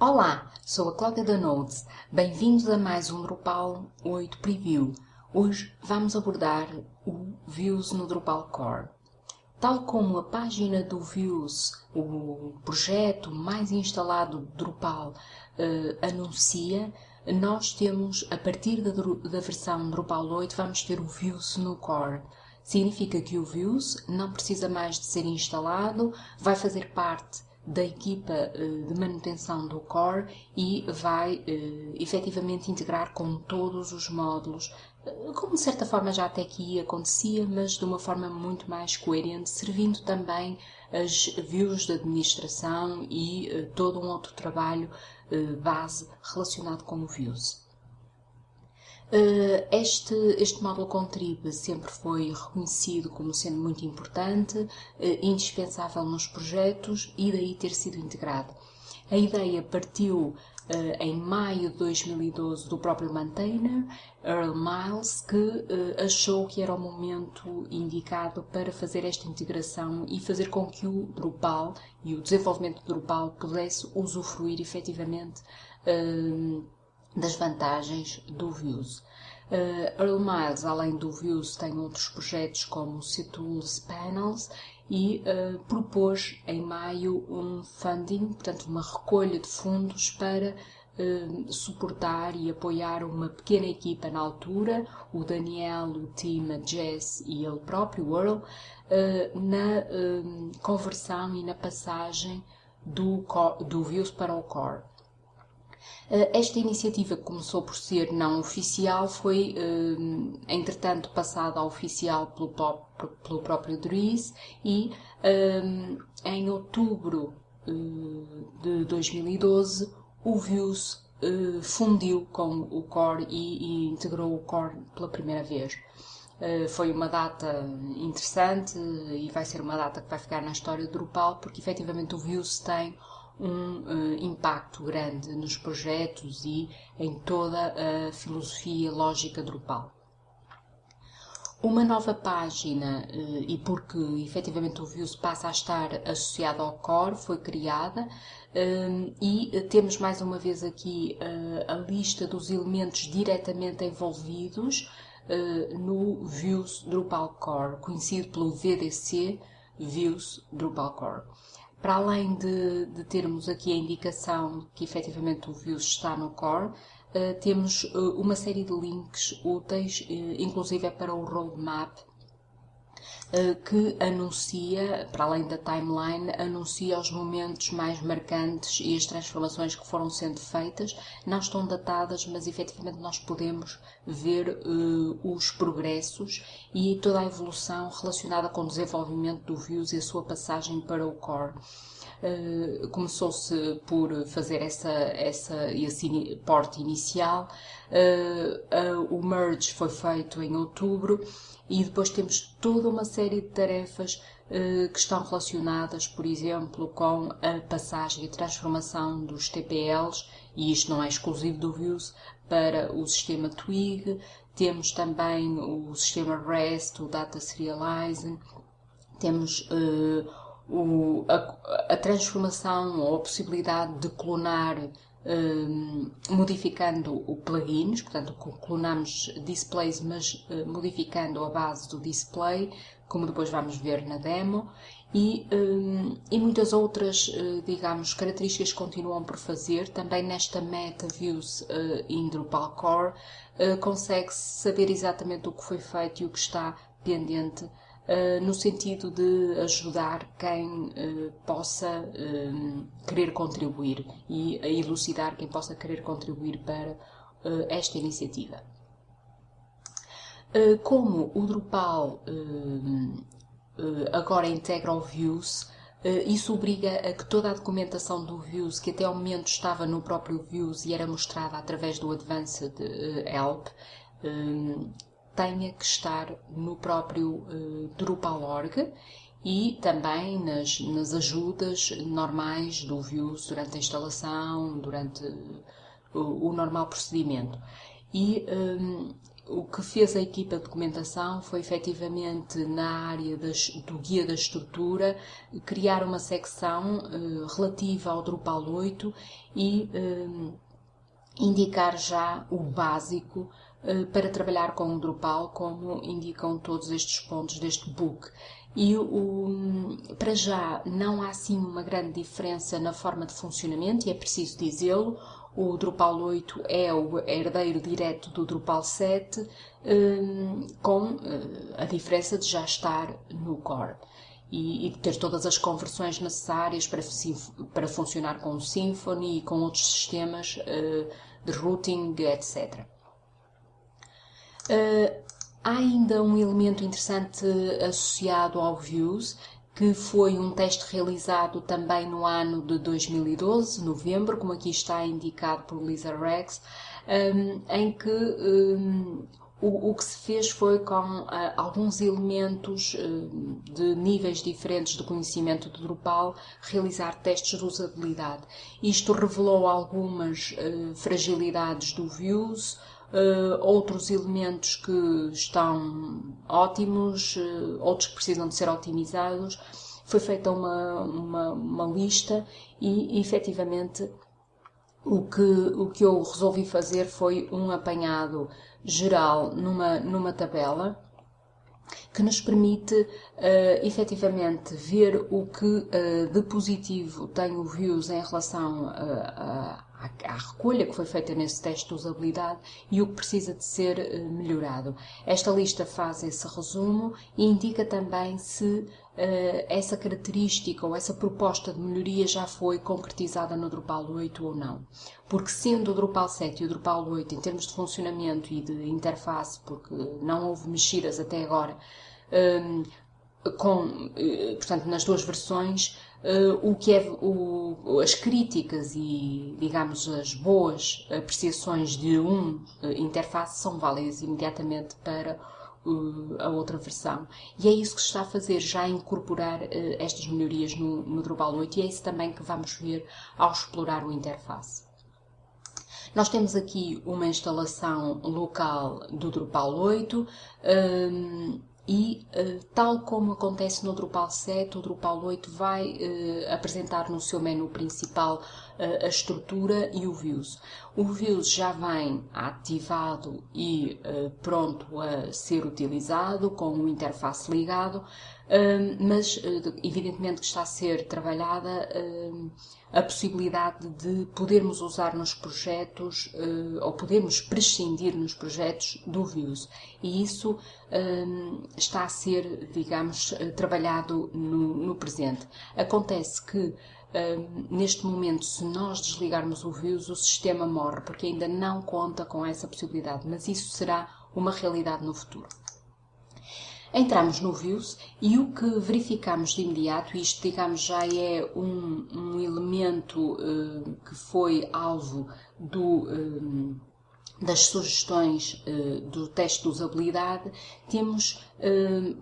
Olá, sou a Cláudia da Nodes. Bem-vindos a mais um Drupal 8 Preview. Hoje vamos abordar o Views no Drupal Core. Tal como a página do Views, o projeto mais instalado de Drupal, uh, anuncia, nós temos, a partir da, da versão Drupal 8, vamos ter o Views no Core. Significa que o Views não precisa mais de ser instalado, vai fazer parte da equipa uh, de manutenção do core e vai uh, efetivamente integrar com todos os módulos, uh, como de certa forma já até aqui acontecia, mas de uma forma muito mais coerente, servindo também as views de administração e todo um outro trabalho base relacionado com o views. Eh, este, este módulo Contrib sempre foi reconhecido como sendo muito importante, eh, indispensável nos projetos e daí ter sido integrado. A ideia partiu Uh, em maio de 2012 do próprio maintainer, Earl Miles, que achou que era o momento indicado para fazer esta integração e fazer com que o Drupal e o desenvolvimento do Drupal pudesse usufruir efetivamente das vantagens do Views. Uh, Earl Miles, além do Views, tem outros projetos como o C-Tools Panels e uh, propôs em maio um funding, portanto uma recolha de fundos para uh, suportar e apoiar uma pequena equipa na altura, o Daniel, o Tim, a Jess e ele próprio, o Earl, na conversão e na passagem do, do Views para o Core. Eh, esta iniciativa que começou por ser não oficial foi, eh, entretanto, passada a oficial pelo, pelo próprio Dries e eh, em outubro de 2012 o Views fundiu com o Core e, e integrou o Core pela primeira vez. foi uma data interessante e vai ser uma data que vai ficar na história do Drupal porque efetivamente o Views tem um uh, impacto grande nos projetos e em toda a filosofia lógica Drupal. Uma nova página, uh, e porque efetivamente o Views passa a estar associado ao Core, foi criada uh, e temos mais uma vez aqui a lista dos elementos diretamente envolvidos no Views Drupal Core, conhecido pelo VDC Views Drupal Core. Para além de, de, termos aqui a indicação que efetivamente o Views está no core, uh, temos uh, uma série de links úteis, uh, inclusive é para o roadmap, que anuncia, para além da timeline, anuncia os momentos mais marcantes e as transformações que foram sendo feitas. Não estão datadas, mas efetivamente nós podemos ver os progressos e toda a evolução relacionada com o desenvolvimento do Views e a sua passagem para o Core. Uh, começou-se por fazer essa, essa, esse porte inicial, uh, uh, o merge foi feito em outubro e depois temos toda uma série de tarefas que estão relacionadas, por exemplo, com a passagem e transformação dos TPLs, e isto não é exclusivo do Views, para o sistema Twig, temos também o sistema REST, o Data Serializing, temos uh, o, a, a, transformação ou a possibilidade de clonar modificando o plugins, portanto clonamos displays mas uh, modificando a base do display, como depois vamos ver na demo, e, e muitas outras, digamos, características continuam por fazer. Também nesta Meta Views uh, in Drupal Core consegue-se saber exatamente o que foi feito e o que está pendente, uh, no sentido de ajudar quem uh, possa querer contribuir e elucidar quem possa querer contribuir para esta iniciativa. como o Drupal agora integra o Views, isso obriga a que toda a documentação do Views, que até ao momento estava no próprio Views e era mostrada através do Advanced Help, tenha que estar no próprio Drupal.org e também nas, nas ajudas normais do Views durante a instalação, durante o, o normal procedimento. E um, o que fez a equipa de documentação foi efetivamente na área das, do guia da estrutura criar uma secção uh, relativa ao Drupal 8 e uh, indicar já o básico para trabalhar com o Drupal, como indicam todos estes pontos deste book. E o, para já não há assim uma grande diferença na forma de funcionamento, e é preciso dizê-lo. O Drupal 8 é o herdeiro direto do Drupal 7, um, com uh, a diferença de já estar no core e, e ter todas as conversões necessárias para, para funcionar com o Symfony e com outros sistemas uh, de routing, etc. Uh, há ainda um elemento interessante associado ao Views, que foi um teste realizado também no ano de 2012, novembro, como aqui está indicado por Lisa Rex, um, em que um, o, o, que se fez foi com uh, alguns elementos uh, de níveis diferentes de conhecimento do Drupal realizar testes de usabilidade. Isto revelou algumas uh, fragilidades do Views, uh, outros elementos que estão ótimos, uh, outros que precisam de ser otimizados. Foi feita uma, uma, uma lista e, efetivamente, o que, o que eu resolvi fazer foi um apanhado geral numa, numa tabela que nos permite uh, efetivamente ver o que uh, de positivo tem o Views em relação uh, a, à, recolha que foi feita nesse teste de usabilidade e o que precisa de ser uh, melhorado. Esta lista faz esse resumo e indica também se uh, essa característica ou essa proposta de melhoria já foi concretizada no Drupal 8 ou não. Porque sendo o Drupal 7 e o Drupal 8 em termos de funcionamento e de interface, porque não houve mexidas até agora, um, com, eh, portanto, nas duas versões, o que é o, as críticas e, digamos, as boas apreciações de um uh, interface são válidas imediatamente para uh, a outra versão. E é isso que se está a fazer, já incorporar estas melhorias no, no Drupal 8 e é isso também que vamos ver ao explorar o interface. Nós temos aqui uma instalação local do Drupal 8. Um, e, uh, tal como acontece no Drupal 7, o Drupal 8 vai uh, apresentar no seu menu principal uh, a estrutura e o Views. O Views já vem ativado e pronto a ser utilizado, com o interface ligado, mas evidentemente que está a ser trabalhada a possibilidade de podermos usar nos projetos uh, ou podemos prescindir nos projetos do Views. E isso está a ser, digamos, uh, trabalhado no, no, presente. Acontece que neste momento, se nós desligarmos o Views, o sistema morre, porque ainda não conta com essa possibilidade, mas isso será uma realidade no futuro. Entramos no Views e o que verificamos de imediato, isto digamos já é um, um elemento uh, que foi alvo do, uh, das sugestões uh, do teste de usabilidade, temos,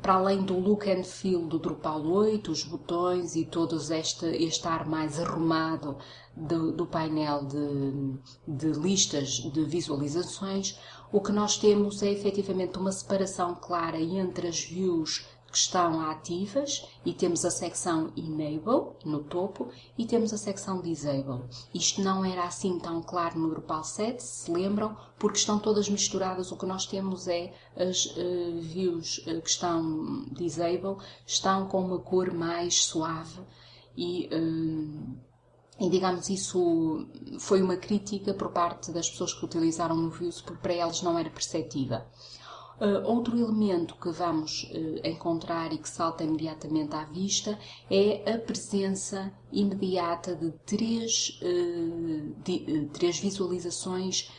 para além do look and feel do Drupal 8, os botões e todo este, este ar mais arrumado do, do painel de, de listas de visualizações, o que nós temos é efetivamente uma separação clara entre as views que estão ativas e temos a secção Enable no topo e temos a secção Disable. Isto não era assim tão claro no Drupal 7, se lembram, porque estão todas misturadas. O que nós temos é as uh, views uh, que estão Disable, estão com uma cor mais suave e uh, e, digamos, isso foi uma crítica por parte das pessoas que utilizaram o Views, porque para eles não era perceptível. Uh, outro elemento que vamos uh, encontrar e que salta imediatamente à vista é a presença imediata de três, uh, de, três visualizações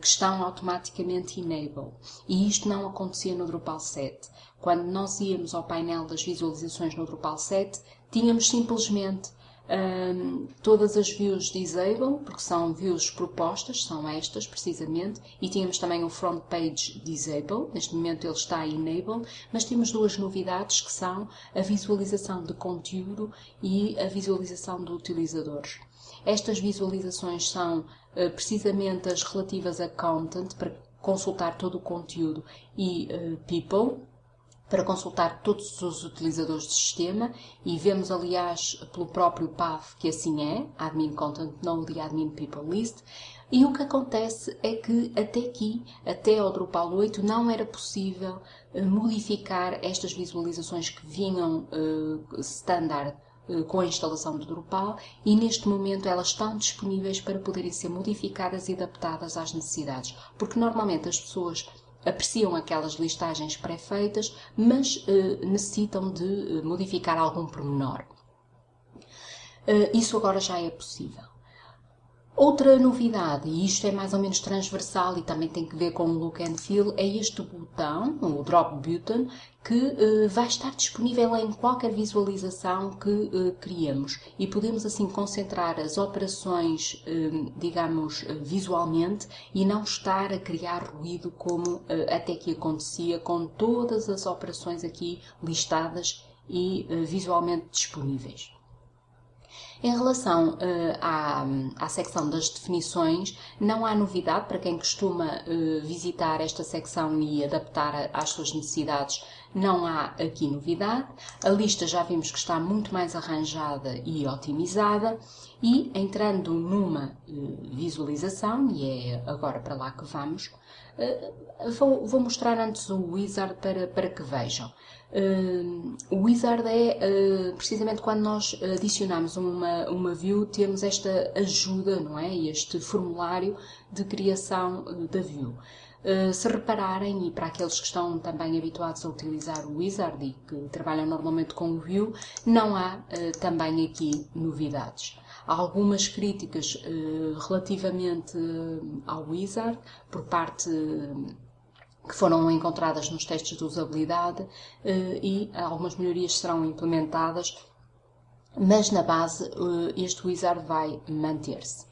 que estão automaticamente enable. E isto não acontecia no Drupal 7. Quando nós íamos ao painel das visualizações no Drupal 7, tínhamos simplesmente um, todas as views disable, porque são views propostas, são estas precisamente, e tínhamos também o front page disable, neste momento ele está enable, mas temos duas novidades que são a visualização de conteúdo e a visualização de utilizadores. Estas visualizações são uh, precisamente as relativas a content, para consultar todo o conteúdo e People, para consultar todos os utilizadores do sistema e vemos, aliás, pelo próprio path que assim é, Admin Content Node e Admin People List. E o que acontece é que até aqui, até ao Drupal 8, não era possível uh, modificar estas visualizações que vinham uh, standard uh, com a instalação do Drupal e neste momento elas estão disponíveis para poderem ser modificadas e adaptadas às necessidades. Porque normalmente as pessoas apreciam aquelas listagens pré-feitas, mas uh, necessitam de uh, modificar algum pormenor. Uh, isso agora já é possível. Outra novidade, e isto é mais ou menos transversal e também tem que ver com o look and feel, é este botão, o Drop Button, que uh, vai estar disponível em qualquer visualização que uh, criemos e podemos assim concentrar as operações, uh, digamos, visualmente e não estar a criar ruído como até que acontecia com todas as operações aqui listadas e visualmente disponíveis. Em relação uh, à, à secção das definições, não há novidade para quem costuma uh, visitar esta secção e adaptar às suas necessidades. Não há aqui novidade. A lista já vimos que está muito mais arranjada e otimizada. E entrando numa uh, visualização, e é agora para lá que vamos, vou, vou, mostrar antes o wizard para, para que vejam. Uh, o wizard é precisamente quando nós adicionamos uma, uma view, temos esta ajuda, não é? Este formulário de criação da view. Se repararem, e para aqueles que estão também habituados a utilizar o wizard e que trabalham normalmente com o view, não há também aqui novidades. Há algumas críticas relativamente ao wizard por parte que foram encontradas nos testes de usabilidade eh, e algumas melhorias serão implementadas, mas na base eh, este wizard vai manter-se.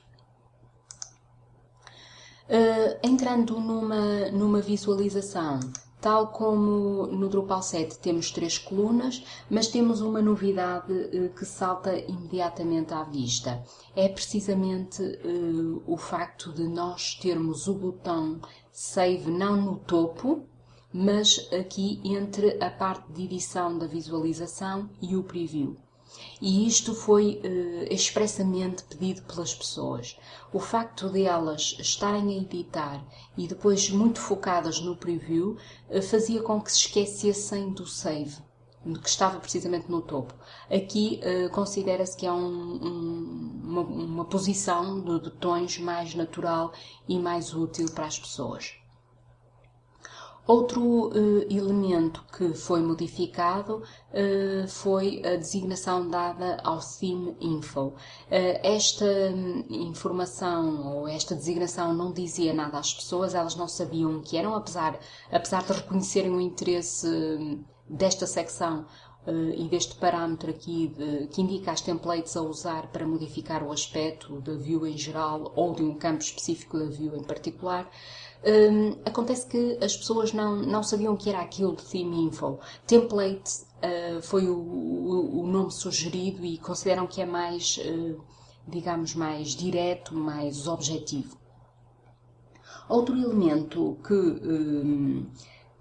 Eh, entrando numa, numa visualização Tal como no Drupal 7 temos três colunas, mas temos uma novidade uh, que salta imediatamente à vista. É precisamente uh, o facto de nós termos o botão Save não no topo, mas aqui entre a parte de edição da visualização e o preview. E isto foi uh, expressamente pedido pelas pessoas. O facto de elas estarem a editar e depois muito focadas no preview uh, fazia com que se esquecessem do save, que estava precisamente no topo. Aqui uh, considera-se que é um, um, uma, uma posição de botões mais natural e mais útil para as pessoas. Outro uh, elemento que foi modificado uh, foi a designação dada ao theme info. Uh, esta um, informação ou esta designação não dizia nada às pessoas, elas não sabiam o que eram, apesar, apesar de reconhecerem o interesse hum, desta secção e deste parâmetro aqui de, que indica as templates a usar para modificar o aspecto da view em geral ou de um campo específico da view em particular. Um, acontece que as pessoas não, não sabiam o que era aquilo de Theme Info. Template uh, foi o, o, o, nome sugerido e consideram que é mais, uh, digamos, mais direto, mais objetivo. Outro elemento que um,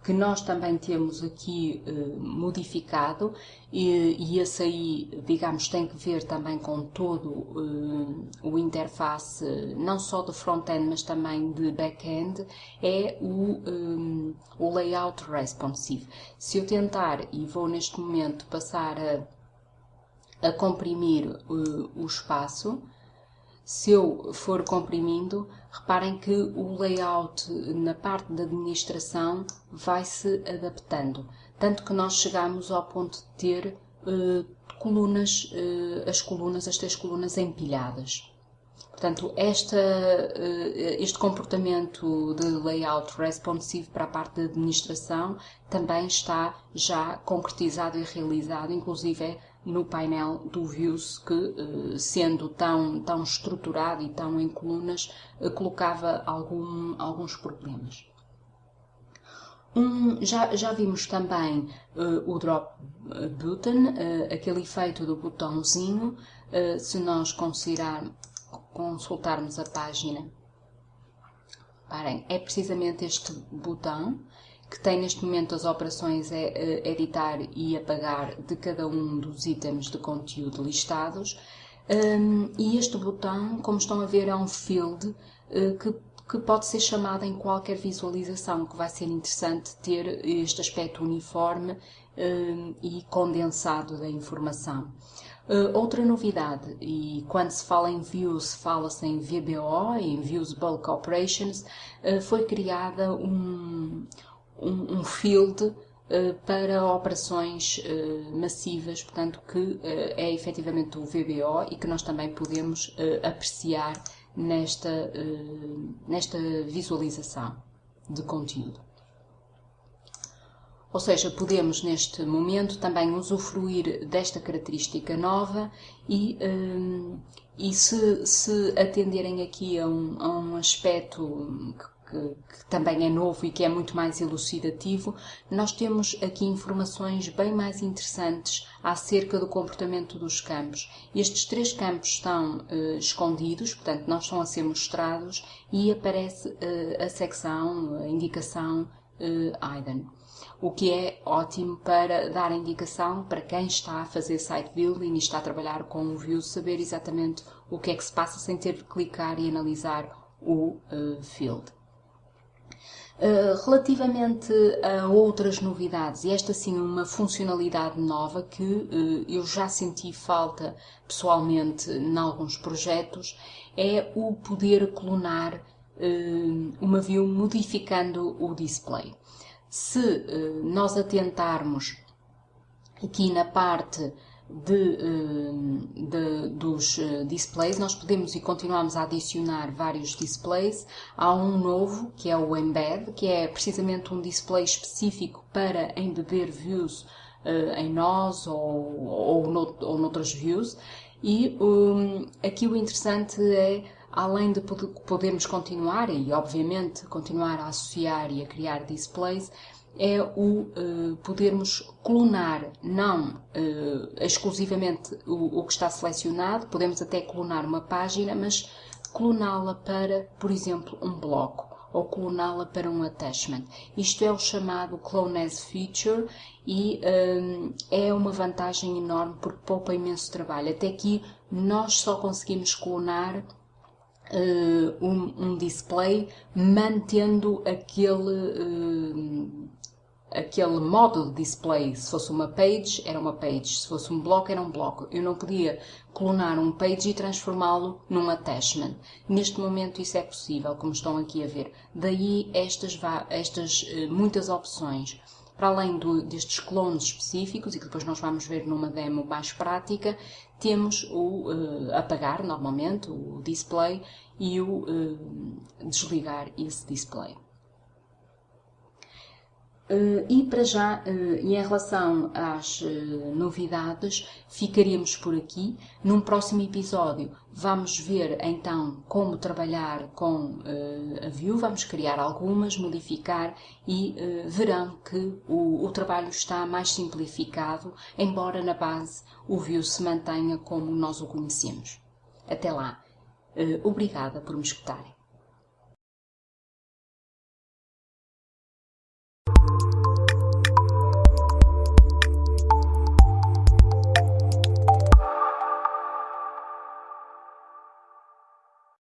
que nós também temos aqui uh, modificado e, e esse aí, digamos, tem que ver também com todo uh, o interface, não só de front-end, mas também de back-end, é o, um, o layout responsive. Se eu tentar, e vou neste momento passar a, a comprimir uh, o espaço, se eu for comprimindo, reparem que o layout na parte da administração vai se adaptando, tanto que nós chegamos ao ponto de ter uh, colunas, uh, as colunas, as três colunas empilhadas. Portanto, esta, uh, este comportamento de layout responsive para a parte da administração também está já concretizado e realizado, inclusive é no painel do Views que, eh, sendo tão, tão estruturado e tão em colunas, eh, colocava algum, alguns problemas. Um, já, já vimos também uh, o drop button, uh, aquele efeito do botãozinho. Uh, se nós consultarmos a página Parem, é precisamente este botão que tem neste momento as operações é, é, editar e apagar de cada um dos itens de conteúdo listados. Um, e este botão, como estão a ver, é um field uh, que, que pode ser chamado em qualquer visualização, que vai ser interessante ter este aspecto uniforme um, e condensado da informação. Uh, outra novidade, e quando se fala em Views, fala-se em VBO, em Views Bulk Operations, uh, foi criada um, um, um field uh, para operações massivas, portanto, que é efetivamente o VBO e que nós também podemos apreciar nesta, nesta visualização de conteúdo. Ou seja, podemos neste momento também usufruir desta característica nova e, e se, se, atenderem aqui a um, a um aspecto que, que, também é novo e que é muito mais elucidativo, nós temos aqui informações bem mais interessantes acerca do comportamento dos campos. Estes três campos estão uh, escondidos, portanto não estão a ser mostrados e aparece uh, a secção, a indicação IDEN o que é ótimo para dar indicação para quem está a fazer site building e está a trabalhar com o Vue, saber exatamente o que é que se passa sem ter de clicar e analisar o uh, field. Uh, relativamente a outras novidades, e esta sim uma funcionalidade nova que uh, eu já senti falta pessoalmente em alguns projetos, é o poder clonar uh, uma view modificando o display. Se nós atentarmos aqui na parte de, uh, de, dos uh, displays, nós podemos e continuamos a adicionar vários displays. Há um novo, que é o Embed, que é precisamente um display específico para embeber views em nós ou, ou, no, ou noutras views. E um, aqui o interessante é além de podermos continuar e, obviamente, continuar a associar e a criar displays, é o uh, podermos clonar não uh, exclusivamente o, o, que está selecionado, podemos até clonar uma página, mas cloná-la para, por exemplo, um bloco ou cloná-la para um attachment. Isto é o chamado Clone as Feature e um, é uma vantagem enorme porque poupa imenso trabalho. Até aqui nós só conseguimos clonar uh, um, um, display mantendo aquele, aquele modo display. Se fosse uma page, era uma page. Se fosse um bloco, era um bloco. Eu não podia clonar um page e transformá-lo num attachment. Neste momento isso é possível, como estão aqui a ver. Daí estas, estas uh, muitas opções para além do, destes clones específicos, e que depois nós vamos ver numa demo mais prática, temos o uh, apagar normalmente, o display, e o uh, desligar esse display. Uh, e para já, uh, e em relação às uh, novidades, ficaríamos por aqui. Num próximo episódio vamos ver então como trabalhar com a Vue, vamos criar algumas, modificar e verão que o, o, trabalho está mais simplificado, embora na base o Vue se mantenha como nós o conhecemos. Até lá! Obrigada por me escutarem.